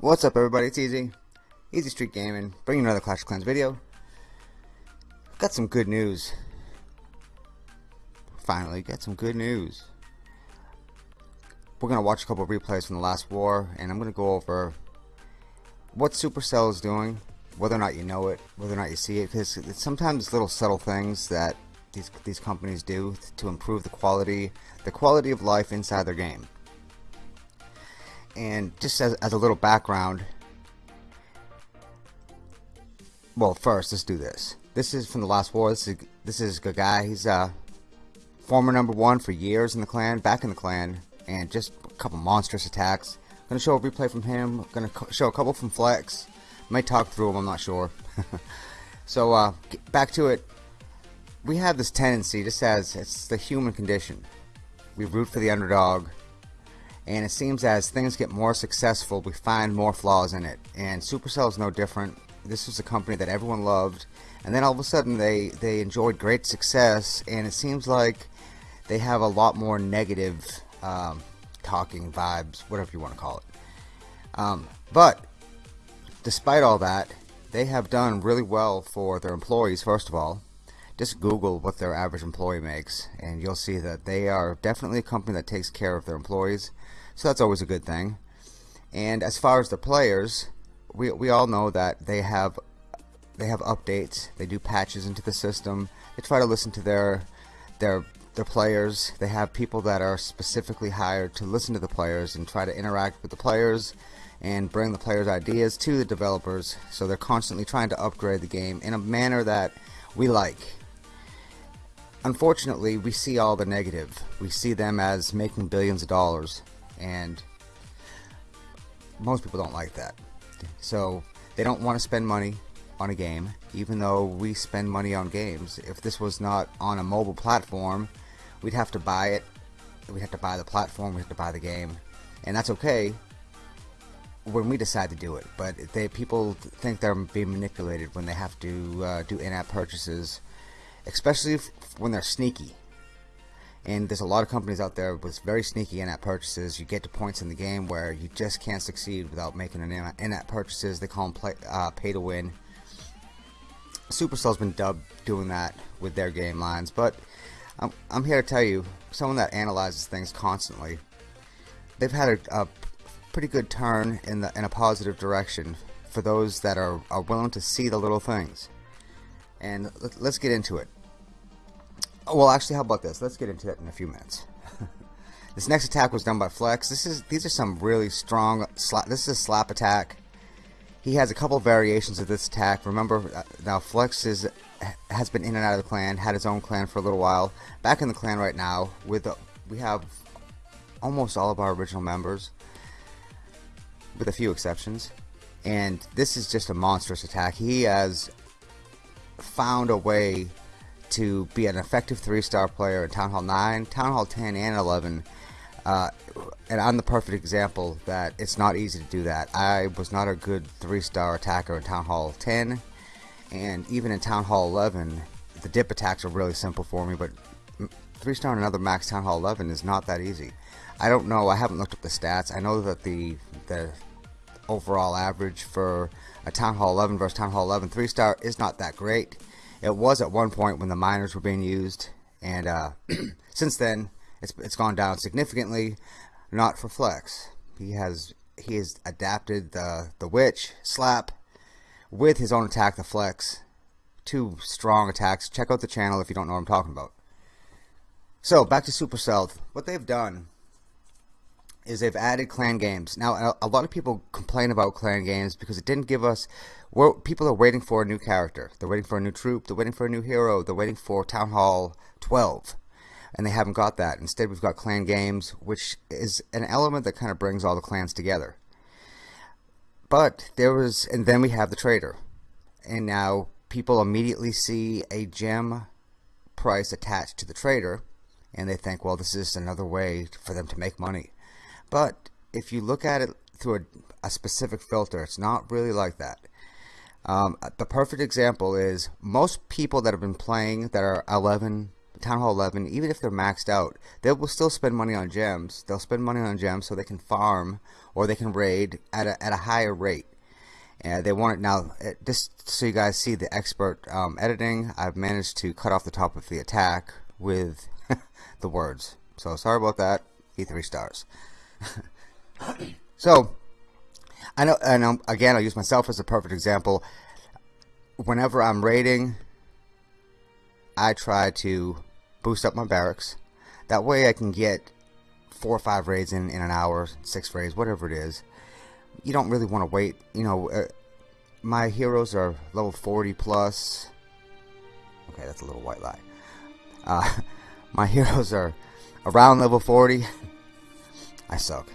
What's up everybody, it's Easy. Easy Street Gaming, bringing another Clash of Clans video. Got some good news. Finally, got some good news. We're going to watch a couple replays from the last war, and I'm going to go over what Supercell is doing, whether or not you know it, whether or not you see it, because sometimes it's little subtle things that these, these companies do to improve the quality, the quality of life inside their game. And just as, as a little background, well, first let's do this. This is from the last war. This is this is a good guy. He's a uh, former number one for years in the clan, back in the clan, and just a couple monstrous attacks. Gonna show a replay from him. Gonna show a couple from Flex. Might talk through them. I'm not sure. so uh, back to it. We have this tendency, just as it's the human condition. We root for the underdog and it seems as things get more successful we find more flaws in it and Supercell is no different this was a company that everyone loved and then all of a sudden they they enjoyed great success and it seems like they have a lot more negative um, talking vibes whatever you want to call it um, but despite all that they have done really well for their employees first of all just Google what their average employee makes and you'll see that they are definitely a company that takes care of their employees so that's always a good thing. And as far as the players, we, we all know that they have they have updates. They do patches into the system. They try to listen to their their their players. They have people that are specifically hired to listen to the players and try to interact with the players and bring the players' ideas to the developers. So they're constantly trying to upgrade the game in a manner that we like. Unfortunately, we see all the negative. We see them as making billions of dollars and most people don't like that so they don't want to spend money on a game even though we spend money on games. If this was not on a mobile platform we'd have to buy it. We'd have to buy the platform We'd have to buy the game. And that's okay when we decide to do it but they people think they're being manipulated when they have to uh, do in-app purchases especially when they're sneaky and there's a lot of companies out there with very sneaky in-app purchases. You get to points in the game where you just can't succeed without making an in-app purchases. They call them play, uh, pay to win. Supercell's been dubbed doing that with their game lines, but I'm, I'm here to tell you, someone that analyzes things constantly, they've had a, a pretty good turn in the in a positive direction for those that are, are willing to see the little things. And let's get into it. Well, actually, how about this? Let's get into that in a few minutes. this next attack was done by Flex. This is these are some really strong. Slap, this is a slap attack. He has a couple variations of this attack. Remember, uh, now Flex is has been in and out of the clan, had his own clan for a little while. Back in the clan right now, with uh, we have almost all of our original members, with a few exceptions. And this is just a monstrous attack. He has found a way to be an effective three-star player in Town Hall 9, Town Hall 10, and 11. Uh, and I'm the perfect example that it's not easy to do that. I was not a good three-star attacker in Town Hall 10, and even in Town Hall 11, the dip attacks are really simple for me, but three-star and another max Town Hall 11 is not that easy. I don't know, I haven't looked up the stats. I know that the, the overall average for a Town Hall 11 versus Town Hall 11 three-star is not that great. It was at one point when the miners were being used, and uh, since then it's it's gone down significantly. Not for Flex. He has he has adapted the the witch slap with his own attack, the Flex. Two strong attacks. Check out the channel if you don't know what I'm talking about. So back to Supercell. What they've done is they've added clan games. Now, a lot of people complain about clan games because it didn't give us. Well, people are waiting for a new character. They're waiting for a new troop. They're waiting for a new hero. They're waiting for Town Hall 12, and they haven't got that. Instead, we've got clan games, which is an element that kind of brings all the clans together. But there was, and then we have the trader, and now people immediately see a gem price attached to the trader and they think, well, this is another way for them to make money. But if you look at it through a, a specific filter, it's not really like that. Um, the perfect example is most people that have been playing that are 11, Town Hall 11, even if they're maxed out, they will still spend money on gems. They'll spend money on gems so they can farm or they can raid at a, at a higher rate. And they want it now, just so you guys see the expert um, editing, I've managed to cut off the top of the attack with the words. So sorry about that. E3 stars. so, I know, and um, again, I'll use myself as a perfect example. Whenever I'm raiding, I try to boost up my barracks. That way I can get four or five raids in, in an hour, six raids, whatever it is. You don't really want to wait. You know, uh, my heroes are level 40 plus. Okay, that's a little white lie. Uh, my heroes are around level 40. I suck.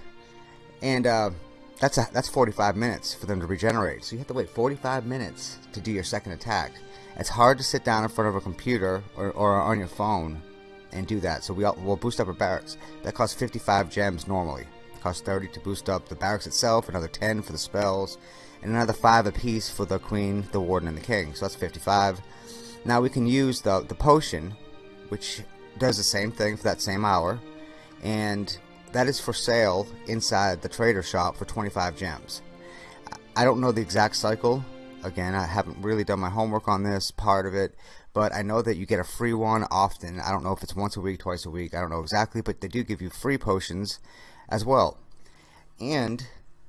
And uh, that's a, that's 45 minutes for them to regenerate. So you have to wait 45 minutes to do your second attack. It's hard to sit down in front of a computer or, or on your phone and do that. So we all, we'll boost up our barracks. That costs 55 gems normally. It costs 30 to boost up the barracks itself, another 10 for the spells, and another 5 apiece for the queen, the warden, and the king. So that's 55. Now we can use the, the potion, which does the same thing for that same hour, and that is for sale inside the trader shop for 25 gems. I don't know the exact cycle. Again, I haven't really done my homework on this part of it, but I know that you get a free one often. I don't know if it's once a week, twice a week. I don't know exactly, but they do give you free potions as well. And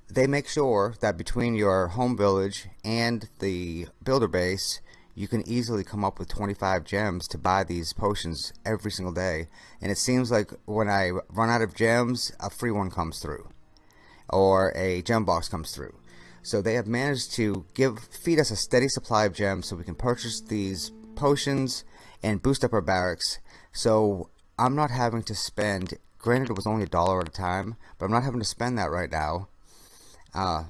they make sure that between your home village and the builder base, you can easily come up with 25 gems to buy these potions every single day. And it seems like when I run out of gems, a free one comes through. Or a gem box comes through. So they have managed to give feed us a steady supply of gems so we can purchase these potions and boost up our barracks. So I'm not having to spend, granted it was only a dollar at a time, but I'm not having to spend that right now. Uh,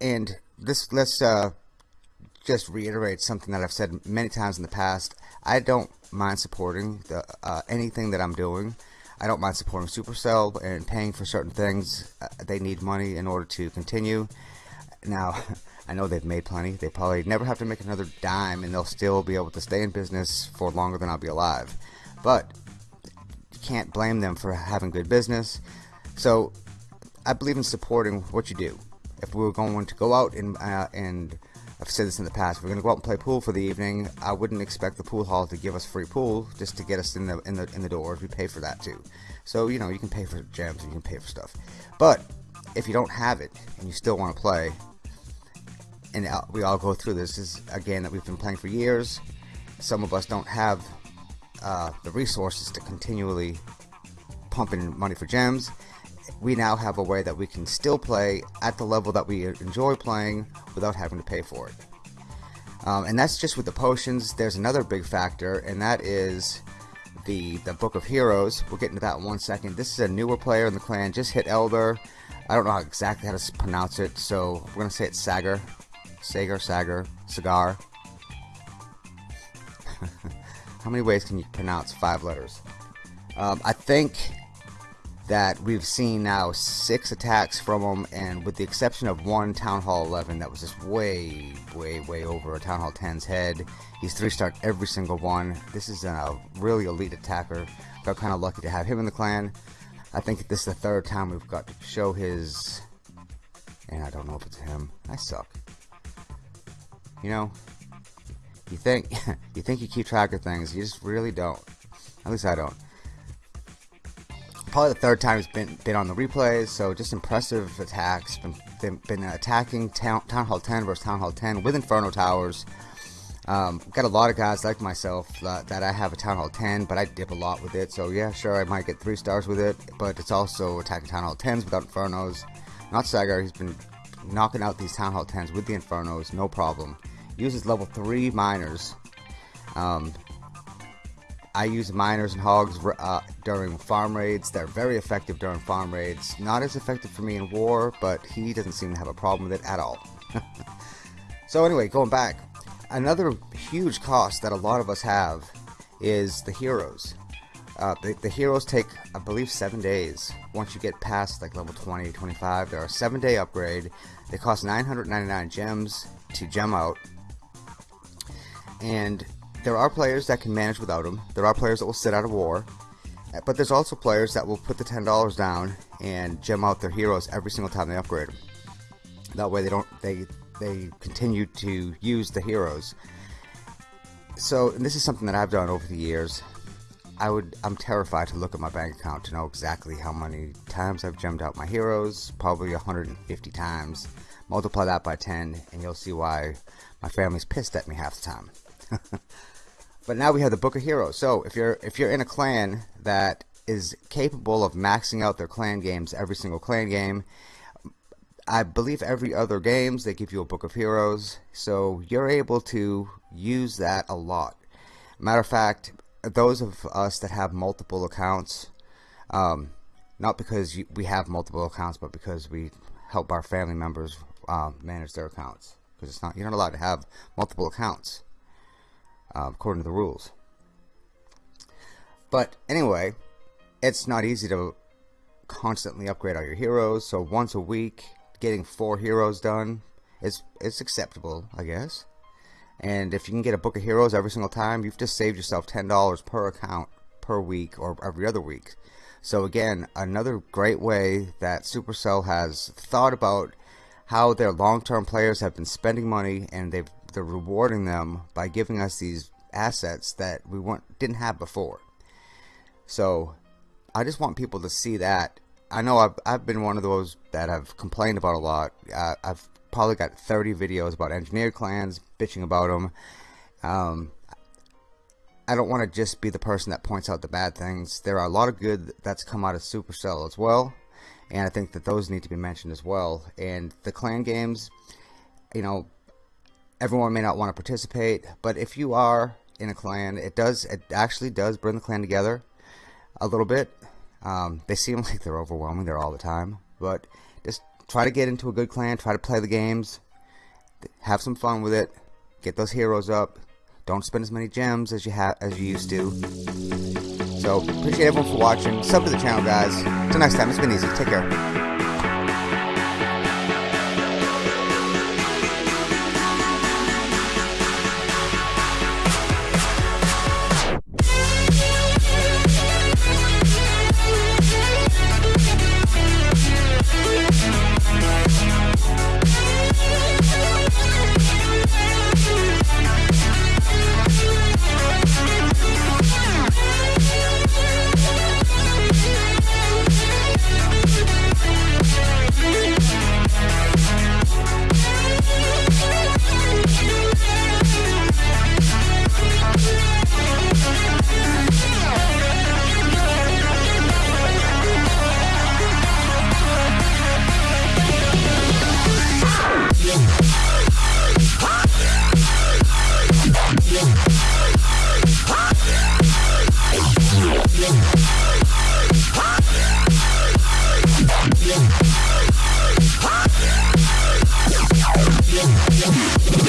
and this, let's uh, just reiterate something that I've said many times in the past. I don't mind supporting the, uh, anything that I'm doing. I don't mind supporting Supercell and paying for certain things. Uh, they need money in order to continue. Now, I know they've made plenty. They probably never have to make another dime and they'll still be able to stay in business for longer than I'll be alive. But you can't blame them for having good business. So I believe in supporting what you do. If we were going to go out and, uh, and I've said this in the past. If we're going to go out and play pool for the evening, I wouldn't expect the pool hall to give us free pool just to get us in the in the in the door. We pay for that too. So you know you can pay for gems, you can pay for stuff. But if you don't have it and you still want to play, and we all go through this, this is again that we've been playing for years. Some of us don't have uh, the resources to continually pump in money for gems we now have a way that we can still play at the level that we enjoy playing without having to pay for it. Um, and that's just with the potions. There's another big factor, and that is the the Book of Heroes. We'll get into that in one second. This is a newer player in the clan, just hit Elder. I don't know how exactly how to pronounce it, so we're gonna say it's Sagar, Sagar, Sagar, Cigar. how many ways can you pronounce five letters? Um, I think that we've seen now six attacks from him, and with the exception of one Town Hall 11 that was just way, way, way over a Town Hall 10's head. He's three star every single one. This is a really elite attacker. Got kind of lucky to have him in the clan. I think this is the third time we've got to show his. And I don't know if it's him. I suck. You know, you think you think you keep track of things, you just really don't. At least I don't probably the third time he's been been on the replays. So just impressive attacks. Been been, been attacking town, town, Hall 10 versus Town Hall 10 with Inferno Towers. Um, got a lot of guys like myself uh, that I have a Town Hall 10, but I dip a lot with it. So yeah, sure, I might get three stars with it, but it's also attacking Town Hall 10s without Infernos. Not Sagar, he's been knocking out these Town Hall 10s with the Infernos, no problem. Uses level 3 miners. Um, I use miners and hogs uh, during farm raids. They're very effective during farm raids. Not as effective for me in war, but he doesn't seem to have a problem with it at all. so anyway, going back. another huge cost that a lot of us have is the heroes. Uh, the, the, heroes take, I believe, seven days. Once you get past like level 20, 25, they're a seven day upgrade. They cost 999 gems to gem out. And there are players that can manage without them. There are players that will sit out of war. Uh, but there's also players that will put the $10 down and gem out their heroes every single time they upgrade them. That way they don't they they continue to use the heroes. So this is something that I've done over the years. I would I'm terrified to look at my bank account to know exactly how many times I've gemmed out my heroes, probably 150 times. Multiply that by 10 and you'll see why my family's pissed at me half the time. but now we have the Book of Heroes. So if you're if you're in a clan that is capable of maxing out their clan games every single clan game, I believe every other games they give you a Book of Heroes, so you're able to use that a lot. Matter of fact, those of us that have multiple accounts, um, not because we have multiple accounts, but because we help our family members uh, manage their accounts, because it's not you're not allowed to have multiple accounts uh, according to the rules. But anyway, it's not easy to constantly upgrade all your heroes. So once a week, getting four heroes done is is acceptable, I guess. And if you can get a book of heroes every single time, you've just saved yourself ten dollars per account per week or every other week. So again, another great way that Supercell has thought about how their long-term players have been spending money and they've they're rewarding them by giving us these assets that we weren't didn't have before. So I just want people to see that. I know I've, I've been one of those that have complained about a lot. Uh, I've probably got 30 videos about engineer clans, bitching about them. Um, I don't want to just be the person that points out the bad things. There are a lot of good that's come out of Supercell as well, and I think that those need to be mentioned as well. And the clan games, you know, everyone may not want to participate, but if you are in a clan, it does it actually does bring the clan together a little bit. Um, they seem like they're overwhelming there all the time, but just try to get into a good clan, try to play the games, have some fun with it, get those heroes up. Don't spend as many gems as you have as you used to. So appreciate everyone for watching. Sub to the channel, guys. Till next time, it's been easy. Take care. Yeah.